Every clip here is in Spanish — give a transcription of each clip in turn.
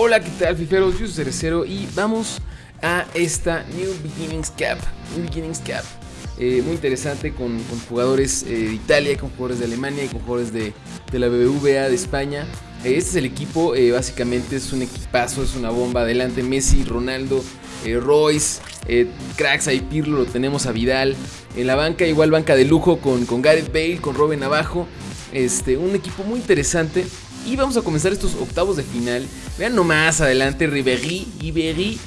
Hola, ¿qué tal, fiferos? Yo soy Cerecero y vamos a esta New Beginnings Cup. New Beginnings Cup. Eh, muy interesante con, jugadores eh, de Italia, con jugadores de Alemania y con jugadores de, de la BBVA de España. Eh, este es el equipo, básicamente es un equipazo, es una bomba. Adelante Messi, Ronaldo, Royce, cracks ahí Pirlo, lo tenemos a Vidal. En la banca, igual banca de lujo con, con Gareth Bale, con Robin abajo. Este, un equipo muy interesante. Y vamos a comenzar estos octavos de final. Vean nomás adelante Ribéry, Ribéry,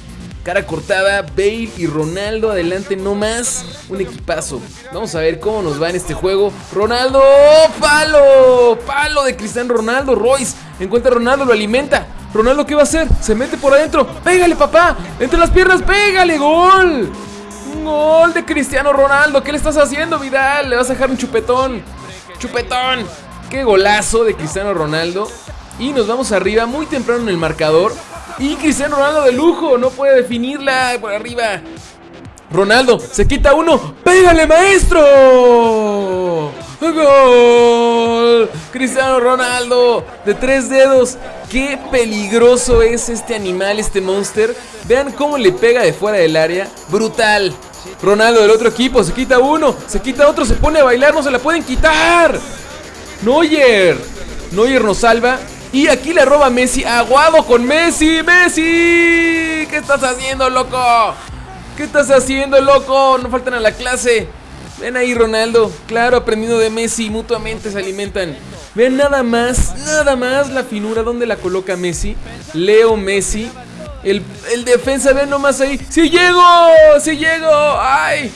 cara cortada, Bale y Ronaldo adelante nomás. Un equipazo. Vamos a ver cómo nos va en este juego. Ronaldo, palo, palo de Cristiano Ronaldo. Royce encuentra a Ronaldo, lo alimenta. Ronaldo, ¿qué va a hacer? Se mete por adentro. Pégale, papá. Entre las piernas, pégale, gol. Gol de Cristiano Ronaldo. ¿Qué le estás haciendo, Vidal? Le vas a dejar un chupetón. Chupetón. Qué golazo de Cristiano Ronaldo. Y nos vamos arriba muy temprano en el marcador. Y Cristiano Ronaldo de lujo. No puede definirla por arriba. Ronaldo se quita uno. ¡Pégale, maestro! ¡Gol! Cristiano Ronaldo de tres dedos. Qué peligroso es este animal, este monster. Vean cómo le pega de fuera del área. Brutal. Ronaldo del otro equipo se quita uno, se quita otro, se pone a bailar, no se la pueden quitar. Neuer. Neuer nos salva. Y aquí le roba Messi. Aguado con Messi. Messi. ¿Qué estás haciendo, loco? ¿Qué estás haciendo, loco? No faltan a la clase. Ven ahí, Ronaldo. Claro, aprendiendo de Messi. Mutuamente se alimentan. Vean nada más, nada más la finura. ¿Dónde la coloca Messi? Leo Messi. El, el defensa, vean nomás ahí. ¡Sí llego! ¡Sí llego! ¡Ay!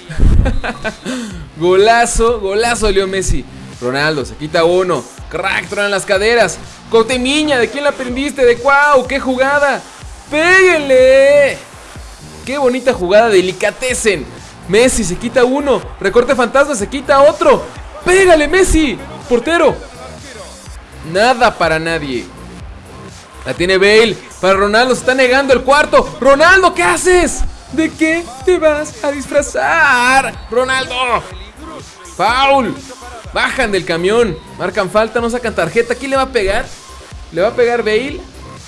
golazo, golazo, Leo Messi. Ronaldo se quita uno. Crack, tronan las caderas. Cotemiña, ¿de quién la aprendiste? ¿De cuau? ¡Qué jugada! ¡Péguenle! ¡Qué bonita jugada! Delicatecen. Messi se quita uno. Recorte fantasma, se quita otro. ¡Pégale, Messi! Portero. Nada para nadie. La tiene Bale. Para Ronaldo se está negando el cuarto. Ronaldo, ¿qué haces? ¿De qué te vas a disfrazar? Ronaldo. Foul. Bajan del camión. Marcan falta, no sacan tarjeta. ¿Quién le va a pegar? ¿Le va a pegar Bale?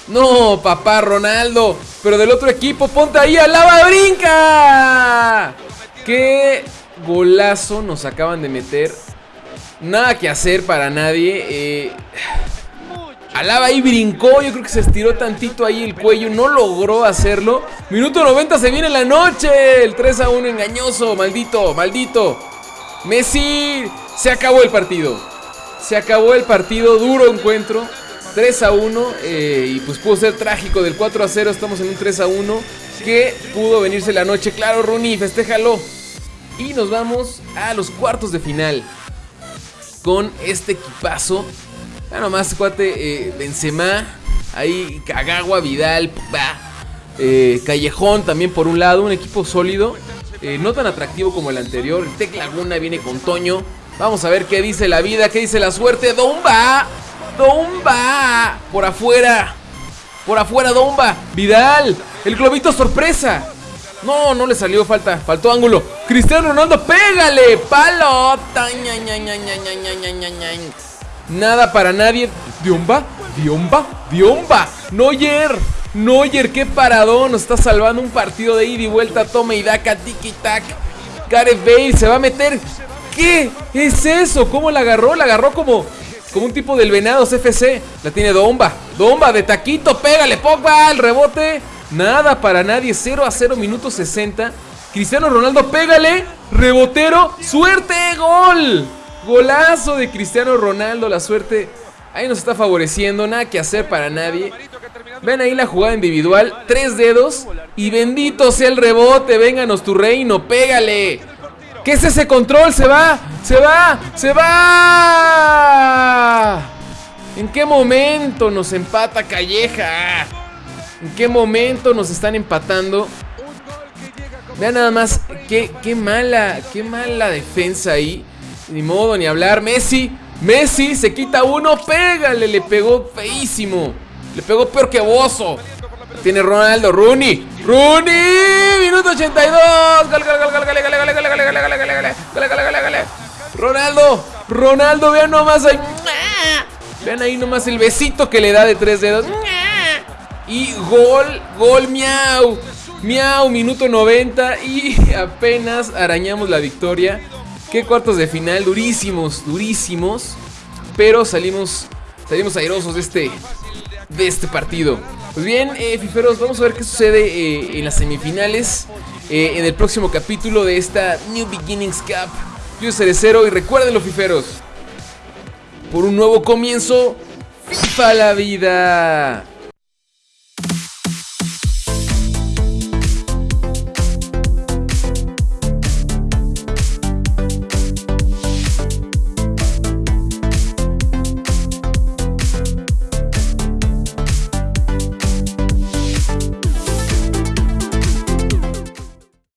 No, papá, Ronaldo. Pero del otro equipo, ponte ahí, Alaba, brinca. Qué golazo nos acaban de meter. Nada que hacer para nadie. Eh, Alaba ahí brincó, yo creo que se estiró tantito ahí el cuello, no logró hacerlo. Minuto 90 se viene la noche, el 3 a 1 engañoso, maldito, maldito. Messi, se acabó el partido. Se acabó el partido, duro encuentro. 3 a 1 eh, y pues pudo ser trágico del 4 a 0, estamos en un 3 a 1 que pudo venirse la noche. Claro, Rooney, festéjalo. Y nos vamos a los cuartos de final con este equipazo. Ya nomás, cuate, eh, Benzema, ahí Kagawa, Vidal, bah, eh, Callejón también por un lado, un equipo sólido, eh, no tan atractivo como el anterior. El Tec Laguna viene con Toño. Vamos a ver qué dice la vida, qué dice la suerte. Domba. Domba. Por afuera. Por afuera, Domba. Vidal. El globito sorpresa. No, no le salió falta. Faltó ángulo. Cristiano Ronaldo, pégale. Palota. Nada para nadie. Diomba. Diomba. Diomba. Noyer. Noyer, qué paradón. Nos está salvando un partido de ida y vuelta. Tome y daca. Tiki tac. Gareth Bale se va a meter. ¿Qué es eso? ¿Cómo la agarró? La agarró como, como un tipo del Venados FC. La tiene Domba. Domba de taquito. Pégale, Pogba. El rebote. Nada para nadie. 0 a 0, minuto 60. Cristiano Ronaldo, pégale. Rebotero. Suerte, gol. Golazo de Cristiano Ronaldo. La suerte ahí nos está favoreciendo. Nada que hacer para nadie. Ven ahí la jugada individual. Tres dedos. Y bendito sea el rebote. Vénganos tu reino. Pégale. ¿Qué es ese control? Se va. Se va. Se va. ¿En qué momento nos empata Calleja? ¿En qué momento nos están empatando? Vean nada más, qué, qué mala, qué mala defensa ahí. Ni modo, ni hablar. Messi, Messi se quita uno, pégale, le pegó feísimo. Le pegó peor que Bozo. Tiene Ronaldo, Rooney, Rooney, minuto 82. Gol, gol, gol, gol, gol, gol, gol, gol, gol, gol, gol, gol, gol. Ronaldo, Ronaldo, vean nomás ahí. Vean ahí nomás el besito que le da de tres dedos. Y gol, gol, miau. Miau, minuto 90 y apenas arañamos la victoria. Qué cuartos de final, durísimos, durísimos. Pero salimos, salimos airosos de este, de este partido. Pues bien, eh, fiferos, vamos a ver qué sucede eh, en las semifinales. Eh, en el próximo capítulo de esta New Beginnings Cup. Yo soy Cerecero y recuerden fiferos. Por un nuevo comienzo, FIFA la vida.